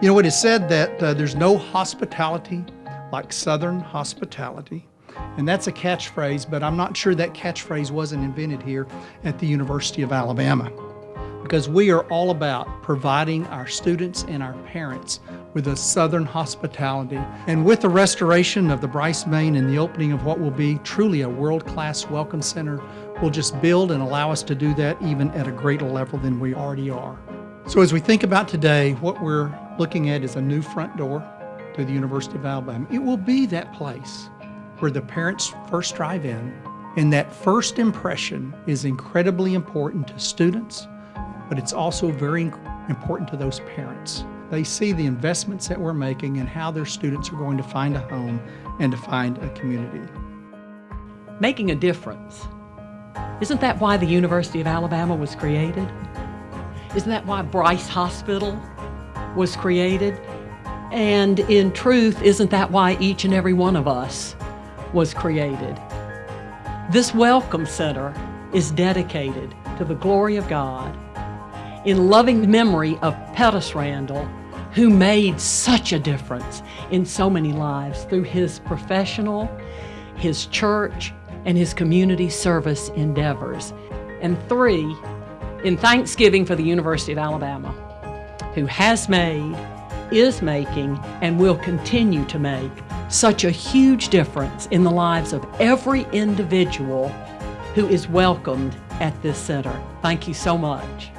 You know, it is said that uh, there's no hospitality like Southern hospitality. And that's a catchphrase, but I'm not sure that catchphrase wasn't invented here at the University of Alabama. Because we are all about providing our students and our parents with a Southern hospitality. And with the restoration of the Bryce Main and the opening of what will be truly a world-class welcome center, we'll just build and allow us to do that even at a greater level than we already are. So as we think about today, what we're looking at is a new front door to the University of Alabama. It will be that place where the parents first drive in, and that first impression is incredibly important to students, but it's also very important to those parents. They see the investments that we're making and how their students are going to find a home and to find a community. Making a difference. Isn't that why the University of Alabama was created? Isn't that why Bryce Hospital was created? And in truth, isn't that why each and every one of us was created? This Welcome Center is dedicated to the glory of God in loving memory of Pettis Randall, who made such a difference in so many lives through his professional, his church, and his community service endeavors. And three, in thanksgiving for the University of Alabama, who has made, is making, and will continue to make such a huge difference in the lives of every individual who is welcomed at this center. Thank you so much.